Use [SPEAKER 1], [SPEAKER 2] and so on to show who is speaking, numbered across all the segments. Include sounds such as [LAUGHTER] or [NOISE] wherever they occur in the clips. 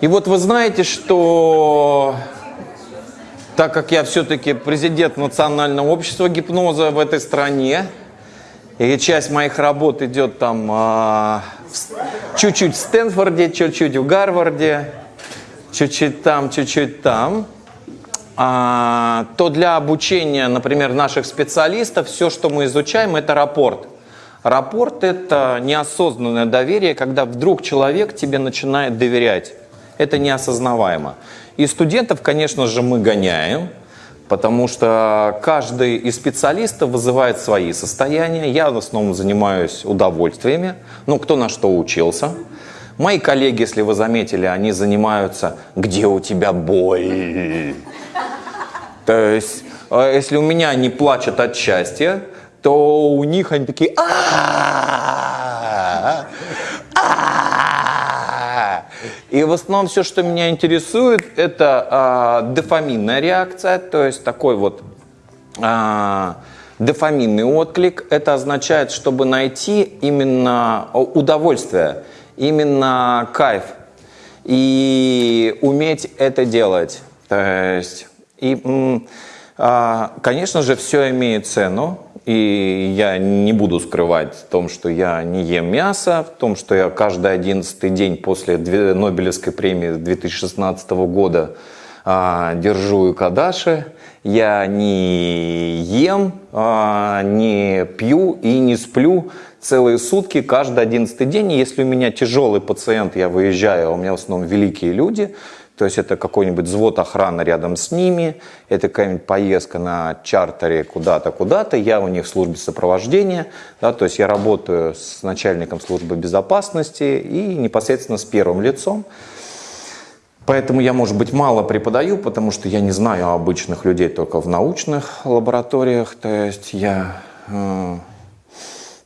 [SPEAKER 1] И вот вы знаете, что так как я все-таки президент Национального общества гипноза в этой стране, и часть моих работ идет там а, чуть-чуть в Стэнфорде, чуть-чуть в Гарварде, чуть-чуть там, чуть-чуть там, а, то для обучения, например, наших специалистов все, что мы изучаем, это рапорт. Рапорт – это неосознанное доверие, когда вдруг человек тебе начинает доверять. Это неосознаваемо. И студентов, конечно же, мы гоняем, потому что каждый из специалистов вызывает свои состояния. Я в основном занимаюсь удовольствиями, ну, кто на что учился. Мои коллеги, если вы заметили, они занимаются «Где у тебя боль?». То есть, а если у меня не плачут от счастья, то у них они такие и в основном все, что меня интересует, это э, дофаминная реакция, то есть такой вот э, дофаминный отклик. Это означает, чтобы найти именно удовольствие, именно кайф и уметь это делать. То есть, и, э, конечно же, все имеет цену. И я не буду скрывать в том, что я не ем мясо, в том, что я каждый одиннадцатый день после Нобелевской премии 2016 года а, держу кадаши. Я не ем, а, не пью и не сплю целые сутки, каждый одиннадцатый день. Если у меня тяжелый пациент, я выезжаю, а у меня в основном великие люди – то есть это какой-нибудь взвод охраны рядом с ними, это какая-нибудь поездка на чартере куда-то, куда-то, я у них в службе сопровождения, да, то есть я работаю с начальником службы безопасности и непосредственно с первым лицом. Поэтому я, может быть, мало преподаю, потому что я не знаю обычных людей только в научных лабораториях. То есть я э,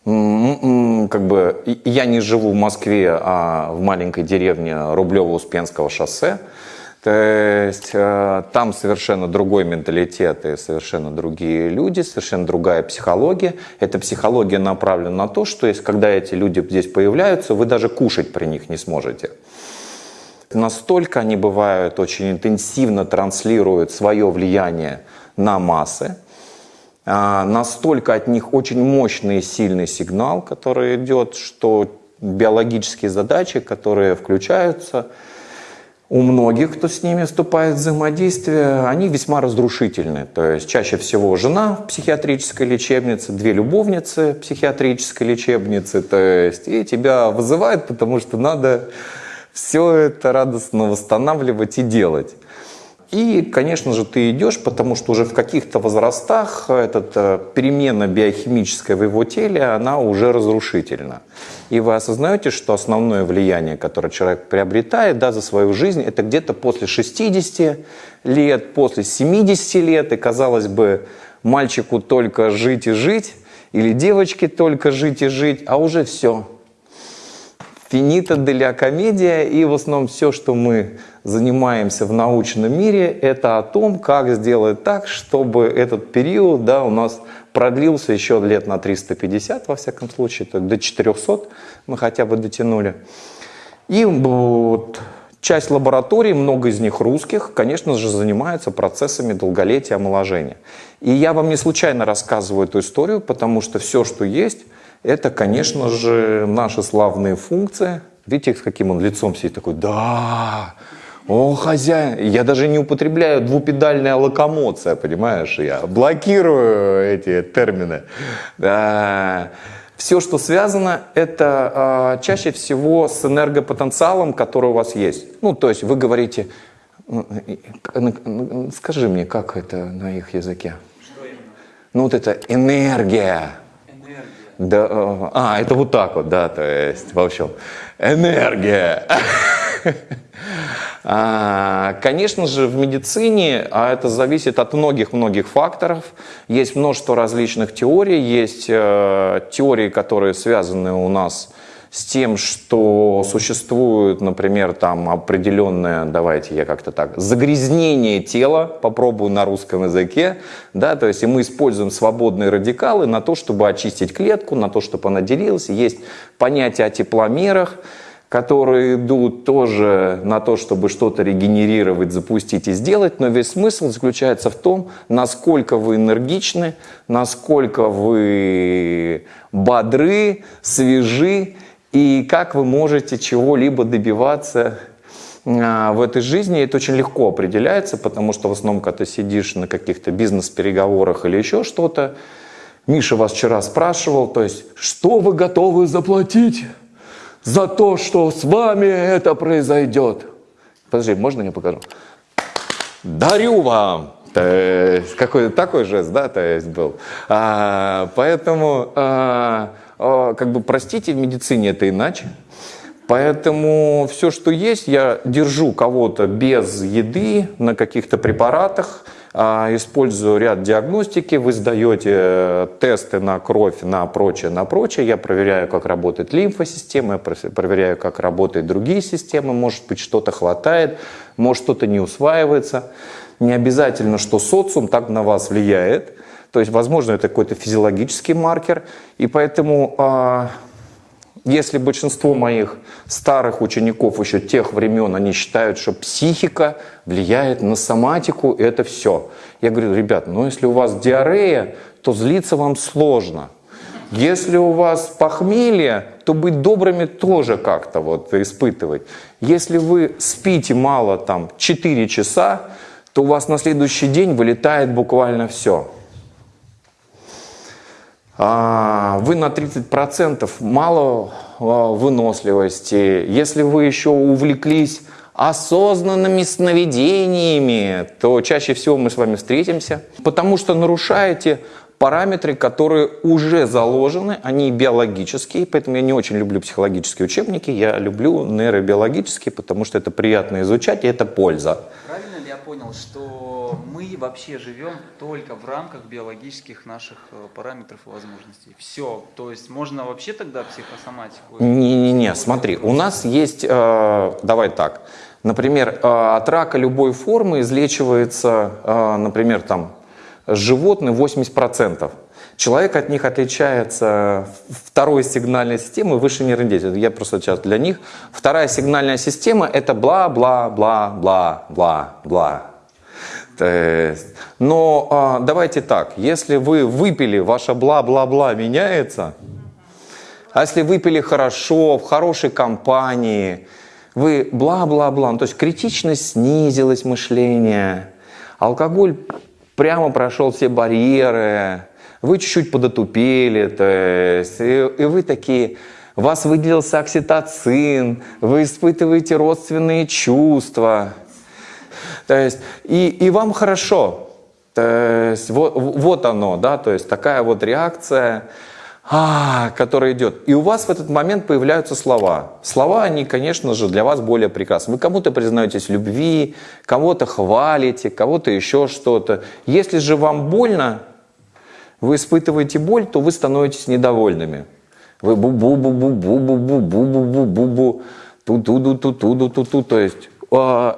[SPEAKER 1] как бы я не живу в Москве, а в маленькой деревне Рублево-Успенского шоссе. То есть э, там совершенно другой менталитет и совершенно другие люди, совершенно другая психология. Эта психология направлена на то, что если, когда эти люди здесь появляются, вы даже кушать при них не сможете. Настолько они бывают очень интенсивно транслируют свое влияние на массы, настолько от них очень мощный и сильный сигнал, который идет, что биологические задачи, которые включаются – у многих, кто с ними вступает в взаимодействие, они весьма разрушительны. То есть чаще всего жена в психиатрической лечебнице, две любовницы в психиатрической лечебнице, то есть и тебя вызывают, потому что надо все это радостно восстанавливать и делать. И, конечно же, ты идешь, потому что уже в каких-то возрастах эта э, перемена биохимическая в его теле, она уже разрушительна. И вы осознаете, что основное влияние, которое человек приобретает да, за свою жизнь, это где-то после 60 лет, после 70 лет, и, казалось бы, мальчику только жить и жить, или девочке только жить и жить, а уже все – финита деля комедия, и в основном все, что мы занимаемся в научном мире, это о том, как сделать так, чтобы этот период да, у нас продлился еще лет на 350, во всяком случае, то до 400 мы хотя бы дотянули. И вот часть лабораторий, много из них русских, конечно же, занимаются процессами долголетия омоложения. И я вам не случайно рассказываю эту историю, потому что все, что есть, это, конечно же, наши славные функции. Видите, с каким он лицом сидит, такой, да, о, хозяин. Я даже не употребляю двупедальная локомоция, понимаешь? Я блокирую эти термины. Да. Все, что связано, это э, чаще всего с энергопотенциалом, который у вас есть. Ну, то есть вы говорите, скажи мне, как это на их языке? Что именно? Ну, вот это энергия. Да, э, а, это вот так вот, да, то есть, в общем, энергия. [LAUGHS] А, конечно же, в медицине, а это зависит от многих-многих факторов, есть множество различных теорий, есть э, теории, которые связаны у нас с с тем, что существует, например, там определенное, давайте я как-то так, загрязнение тела, попробую на русском языке, да, то есть и мы используем свободные радикалы на то, чтобы очистить клетку, на то, чтобы она делилась. Есть понятие о тепломерах, которые идут тоже на то, чтобы что-то регенерировать, запустить и сделать, но весь смысл заключается в том, насколько вы энергичны, насколько вы бодры, свежи, и как вы можете чего-либо добиваться а, в этой жизни. Это очень легко определяется, потому что в основном, когда ты сидишь на каких-то бизнес-переговорах или еще что-то, Миша вас вчера спрашивал, то есть, что вы готовы заплатить? за то, что с вами это произойдет. Подожди, можно я покажу? Дарю вам. Какой-то такой жест, да, то есть был. А, поэтому, а, как бы, простите, в медицине это иначе. Поэтому все, что есть, я держу кого-то без еды на каких-то препаратах, а, использую ряд диагностики, вы сдаете э, тесты на кровь, на прочее, на прочее. Я проверяю, как работает лимфосистема, я проверяю, как работают другие системы. Может быть, что-то хватает, может, что-то не усваивается. Не обязательно, что социум так на вас влияет. То есть, возможно, это какой-то физиологический маркер. И поэтому а, если большинство моих старых учеников еще тех времен, они считают, что психика влияет на соматику, это все. Я говорю, ребят, ну если у вас диарея, то злиться вам сложно. Если у вас похмелье, то быть добрыми тоже как-то вот испытывать. Если вы спите мало, там, 4 часа, то у вас на следующий день вылетает буквально все. А, вы на 30% мало а, выносливости. Если вы еще увлеклись осознанными сновидениями, то чаще всего мы с вами встретимся, потому что нарушаете параметры, которые уже заложены, они биологические, поэтому я не очень люблю психологические учебники, я люблю нейробиологические, потому что это приятно изучать и это польза.
[SPEAKER 2] Правильно понял, что мы вообще живем только в рамках биологических наших э, параметров и возможностей? Все, то есть можно вообще тогда психосоматику?
[SPEAKER 1] Не-не-не, смотри, у нас есть, э, давай так, например, э, от рака любой формы излечивается, э, например, там, животных 80%. Человек от них отличается второй сигнальной системой выше нервной деятельности. Я просто сейчас для них. Вторая сигнальная система это бла-бла-бла-бла-бла-бла. Но а, давайте так, если вы выпили, ваше бла-бла-бла меняется, а если выпили хорошо, в хорошей компании, вы бла-бла-бла, ну, то есть критичность снизилась мышление, алкоголь прямо прошел все барьеры, вы чуть-чуть подотупели, то есть, и, и вы такие, вас выделился окситоцин, вы испытываете родственные чувства, то есть, и, и вам хорошо, то есть, вот, вот оно, да, то есть такая вот реакция, а, которая идет. И у вас в этот момент появляются слова. Слова, они, конечно же, для вас более прекрасны. Вы кому-то признаетесь в любви, кого-то хвалите, кого-то еще что-то. Если же вам больно, вы испытываете боль, то вы становитесь недовольными. Вы бу-бу-бу-бу-бу-бу-бу-бу-бу-бу, ту-ту-ду-ту-ту-ду-ту-ту. То есть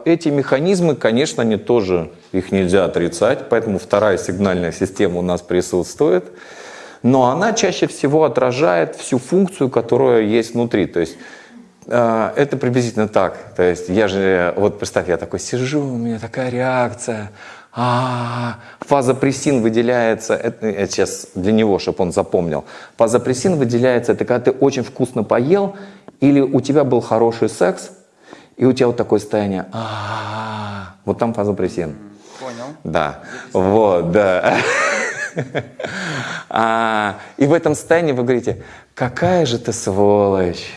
[SPEAKER 1] эти механизмы, конечно, они тоже, их нельзя отрицать, поэтому вторая сигнальная система у нас присутствует но она чаще всего отражает всю функцию, которая есть внутри. То есть э, это приблизительно так. То есть я же, вот представь, я такой сижу, у меня такая реакция, а, фазопрессин выделяется, это, это сейчас для него, чтобы он запомнил. Фазопрессин выделяется, это когда ты очень вкусно поел, или у тебя был хороший секс, и у тебя вот такое состояние, а, вот там фазопрессин.
[SPEAKER 2] Понял.
[SPEAKER 1] Да, вот, да. [LAUGHS] А, и в этом состоянии вы говорите, какая же ты сволочь,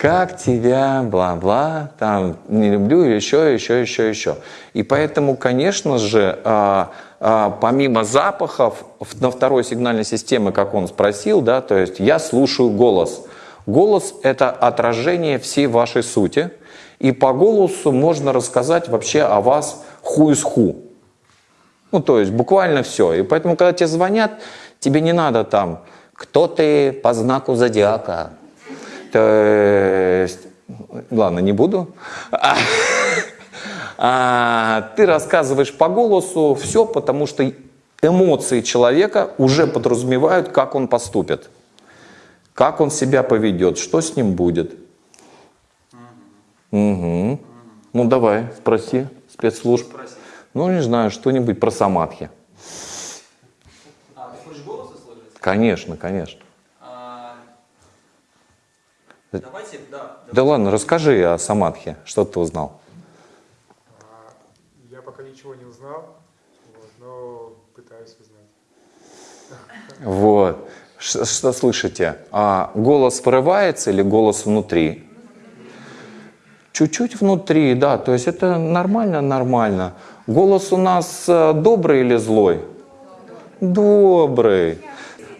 [SPEAKER 1] как тебя, бла-бла, там, не люблю, еще, еще, еще, еще. И поэтому, конечно же, а, а, помимо запахов, на второй сигнальной системе, как он спросил, да, то есть я слушаю голос. Голос – это отражение всей вашей сути, и по голосу можно рассказать вообще о вас ху из ху. Ну, то есть буквально все. И поэтому, когда тебе звонят, тебе не надо там, кто ты по знаку зодиака. То есть, ладно, не буду. А, а, ты рассказываешь по голосу все, потому что эмоции человека уже подразумевают, как он поступит, как он себя поведет, что с ним будет. Угу. Ну давай, спроси спецслужб. Ну, не знаю, что-нибудь про самадхи.
[SPEAKER 2] А, ты хочешь голос услышать?
[SPEAKER 1] Конечно, конечно.
[SPEAKER 2] Давайте, да.
[SPEAKER 1] Да ладно, расскажи о самадхи, что ты узнал.
[SPEAKER 3] А, Я пока ничего не узнал, вот, но пытаюсь узнать.
[SPEAKER 1] Вот. Ш- Что слышите? А голос вырывается или голос внутри? Чуть-чуть внутри, да. То есть это нормально, нормально. Голос у нас э, добрый или злой? Добрый.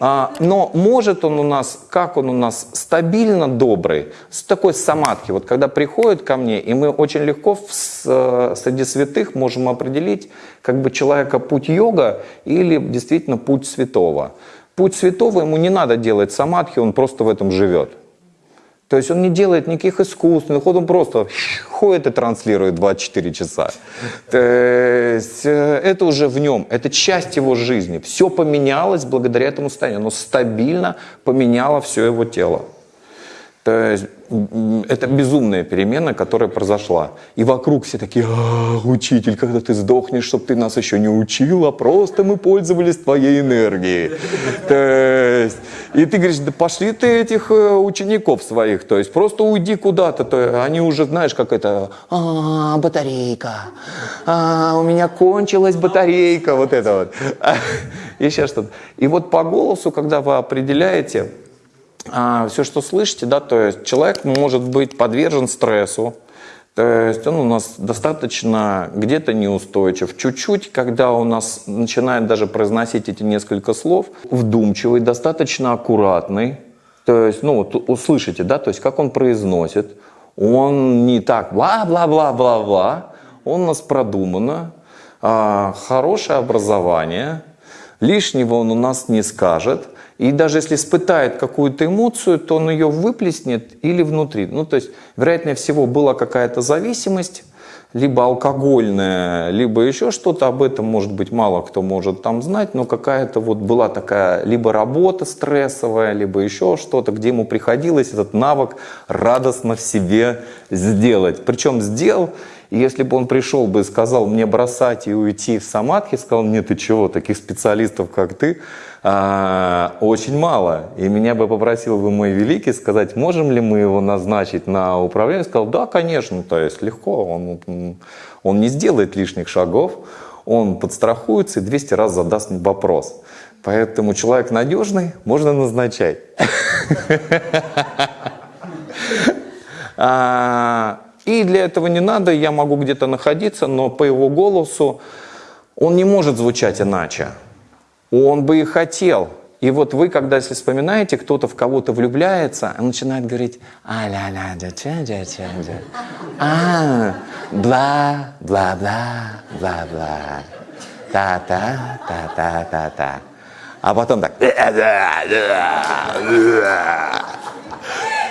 [SPEAKER 1] А, но может он у нас, как он у нас, стабильно добрый, с такой самадхи. Вот когда приходит ко мне, и мы очень легко в, э, среди святых можем определить, как бы человека путь йога или действительно путь святого. Путь святого ему не надо делать самадхи, он просто в этом живет. То есть он не делает никаких искусственных, он просто ходит и транслирует 24 часа. То есть э, это уже в нем, это часть его жизни. Все поменялось благодаря этому состоянию. Оно стабильно поменяло все его тело. То есть это безумная перемена, которая произошла. И вокруг все такие, «А, учитель, когда ты сдохнешь, чтобы ты нас еще не учил, а просто мы пользовались твоей энергией. То есть, и ты говоришь, да пошли ты этих э, учеников своих, то есть просто уйди куда-то, то они уже, знаешь, как это, «А, батарейка, А, у меня кончилась батарейка, вот это вот. [LAUGHS] Еще что-то. И вот по голосу, когда вы определяете, все, что слышите, да, то есть человек может быть подвержен стрессу, то есть он у нас достаточно где-то неустойчив. Чуть-чуть, когда у нас начинает даже произносить эти несколько слов, вдумчивый, достаточно аккуратный. То есть, ну, вот услышите, да, то есть как он произносит. Он не так бла-бла-бла-бла-бла. Он у нас продуманно, а, хорошее образование, лишнего он у нас не скажет. И даже если испытает какую-то эмоцию, то он ее выплеснет или внутри. Ну, то есть, вероятнее всего, была какая-то зависимость, либо алкогольная, либо еще что-то. Об этом, может быть, мало кто может там знать, но какая-то вот была такая либо работа стрессовая, либо еще что-то, где ему приходилось этот навык радостно в себе сделать. Причем сделал, и если бы он пришел бы и сказал мне бросать и уйти в самадхи, сказал, нет, ты чего, таких специалистов, как ты, а, очень мало. И меня бы попросил бы мой великий сказать, можем ли мы его назначить на управление. Сказал, да, конечно, то есть легко, он, он не сделает лишних шагов, он подстрахуется и 200 раз задаст вопрос. Поэтому человек надежный, можно назначать. [LAUGHS] И для этого не надо, я могу где-то находиться, но по его голосу он не может звучать иначе. Он бы и хотел. И вот вы, когда если вспоминаете, кто-то в кого-то влюбляется, он начинает говорить а ля ля дя ча дя ча дя а бла бла бла бла бла та та та та та та а потом так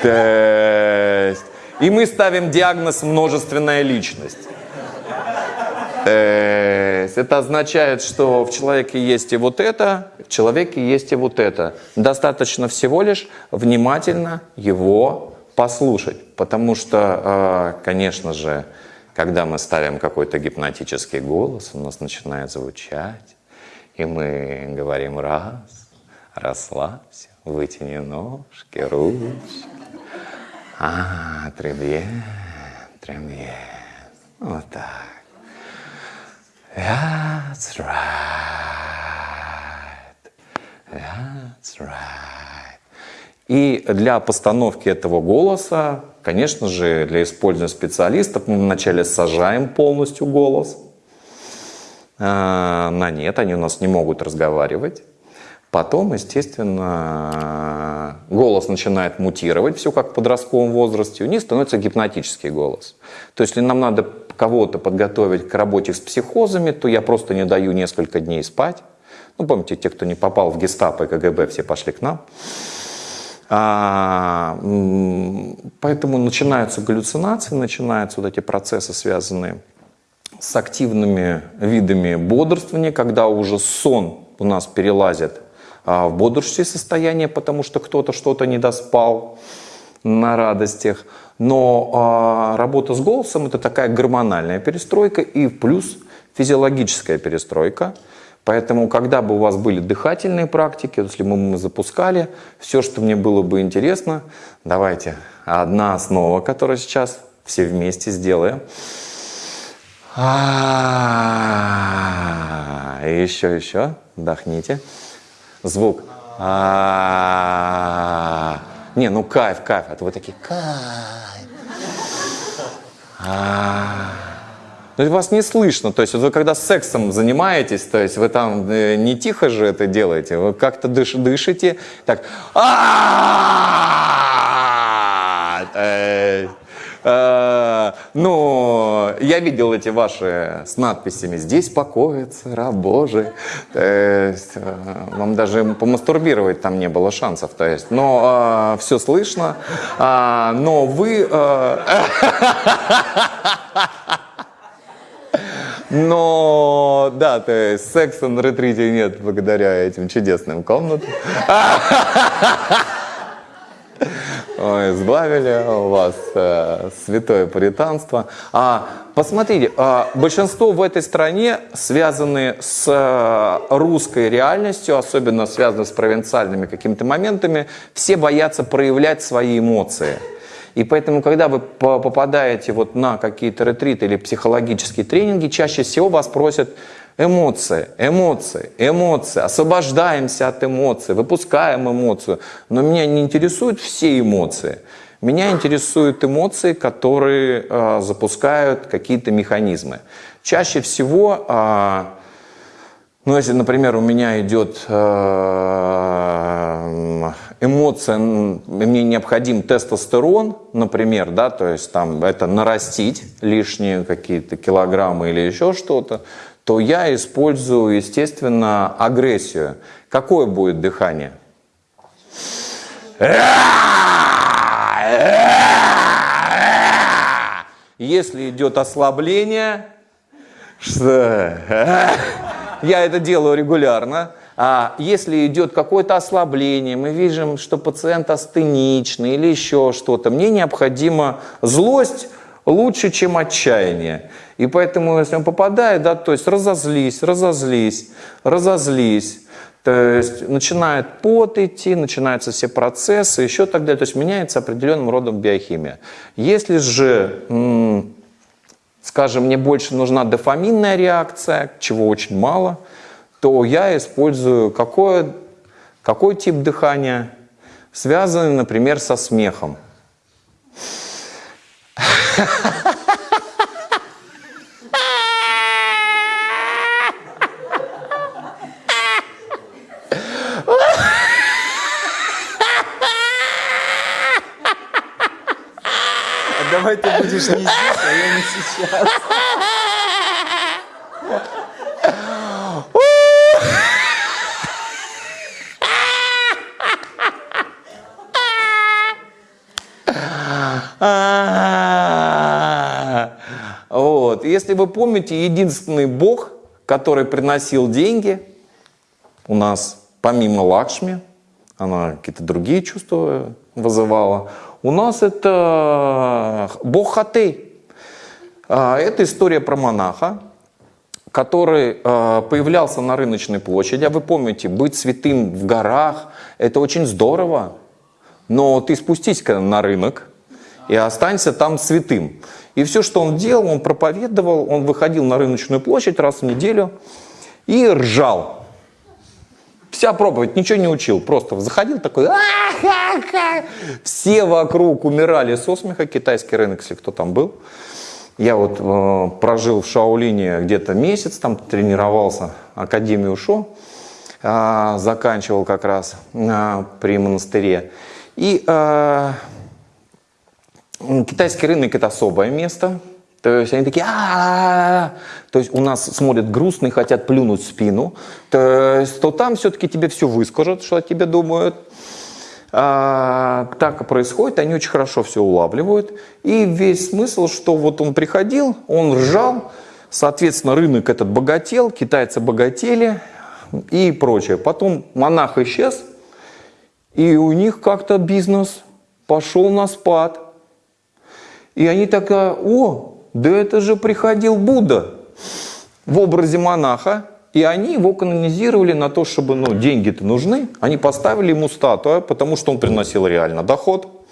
[SPEAKER 1] то есть, и мы ставим диагноз множественная личность. Есть это означает, что в человеке есть и вот это, в человеке есть и вот это. Достаточно всего лишь внимательно его послушать. Потому что, э, конечно же, когда мы ставим какой-то гипнотический голос, у нас начинает звучать, и мы говорим раз, расслабься, вытяни ножки, ручки. А, требьен, требьен. Вот так. That's right. That's right. И для постановки этого голоса, конечно же, для использования специалистов мы вначале сажаем полностью голос. А, На нет, они у нас не могут разговаривать. Потом, естественно, голос начинает мутировать, все как в подростковом возрасте, у них становится гипнотический голос. То есть, если нам надо кого-то подготовить к работе с психозами, то я просто не даю несколько дней спать. Ну, помните, те, кто не попал в гестапо и КГБ, все пошли к нам. А, поэтому начинаются галлюцинации, начинаются вот эти процессы, связанные с активными видами бодрствования, когда уже сон у нас перелазит в бодрствующее состояние, потому что кто-то что-то не доспал. на радостях. Но а, работа с голосом это такая гормональная перестройка и плюс физиологическая перестройка. Поэтому, когда бы у вас были дыхательные практики, если бы мы запускали, все, что мне было бы интересно, давайте одна основа, которую сейчас все вместе сделаем. А, Еще, еще. Вдохните. Звук. А, Не, ну кайф, кайф. А то вы такие, кайф. А. Ну, вас не слышно. То есть вот вы когда сексом занимаетесь, то есть вы там э, не тихо же это делаете, вы как-то дыш, дышите, так. Ну, я видел эти ваши с надписями «Здесь покоится раб Божий». Э, вам даже помастурбировать там не было шансов. То есть, но все слышно, а, но вы... э, [LAUGHS] Но, да, то есть секса на ретрите нет благодаря этим чудесным комнатам. [LAUGHS] Избавили вас э, святое паританство. А, посмотрите, а, большинство в этой стране связаны с э, русской реальностью, особенно связаны с провинциальными какими-то моментами. Все боятся проявлять свои эмоции. И поэтому, когда вы по- попадаете вот на какие-то ретриты или психологические тренинги, чаще всего вас просят эмоции, эмоции, эмоции, освобождаемся от эмоций, выпускаем эмоцию. Но меня не интересуют все эмоции. Меня интересуют эмоции, которые э, запускают какие-то механизмы. Чаще всего э, ну, если, например, у меня идет э, эмоция, мне необходим тестостерон, например, да, то есть там это нарастить лишние какие-то килограммы или еще что-то, то я использую, естественно, агрессию. Какое будет дыхание? Если идет ослабление, что? Я это делаю регулярно. А если идет какое-то ослабление, мы видим, что пациент астеничный или еще что-то, мне необходима злость лучше, чем отчаяние. И поэтому, если он попадает, да, то есть разозлись, разозлись, разозлись, то есть начинает пот идти, начинаются все процессы, еще так далее. То есть меняется определенным родом биохимия. Если же скажем, мне больше нужна дофаминная реакция, чего очень мало, то я использую какой, какой тип дыхания, связанный, например, со смехом.
[SPEAKER 2] А давай ты будешь не здесь, а я не сейчас.
[SPEAKER 1] Если вы помните, единственный бог, который приносил деньги, у нас помимо Лакшми, она какие-то другие чувства вызывала, у нас это бог Хатей. А, Это история про монаха, который э, появлялся на рыночной площади. А вы помните, быть святым в горах – это очень здорово. Но ты спустись-ка на рынок и останься там святым. И все, что он делал, он проповедовал, он выходил на рыночную площадь раз в неделю и ржал. Вся проповедь, ничего не учил, просто заходил такой, «А-ха-ха!» все вокруг умирали со смеха, китайский рынок, если кто там был. Я вот э, прожил в Шаолине где-то месяц, там тренировался, Академию Шо, э, заканчивал как раз э, при монастыре. И э, китайский рынок это особое место. То есть они такие, а То есть у нас смотрят грустно и хотят плюнуть в спину. То есть то там все-таки тебе все выскажут, что о тебе думают. А, так происходит, они очень хорошо все улавливают. И весь смысл, что вот он приходил, он ржал, соответственно, рынок этот богател, китайцы богатели и прочее. Потом монах исчез, и у них как-то бизнес пошел на спад. И они такая, о, да это же приходил Будда в образе монаха. И они его канонизировали на то, чтобы, ну, деньги-то нужны. Они поставили ему статую, потому что он приносил реально доход.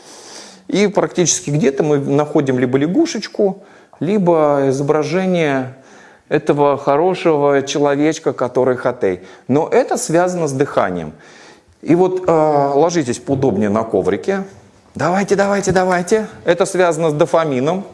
[SPEAKER 1] И практически где-то мы находим либо лягушечку, либо изображение этого хорошего человечка, который хатей. Но это связано с дыханием. И вот э, ложитесь поудобнее на коврике. Давайте, давайте, давайте. Это связано с дофамином.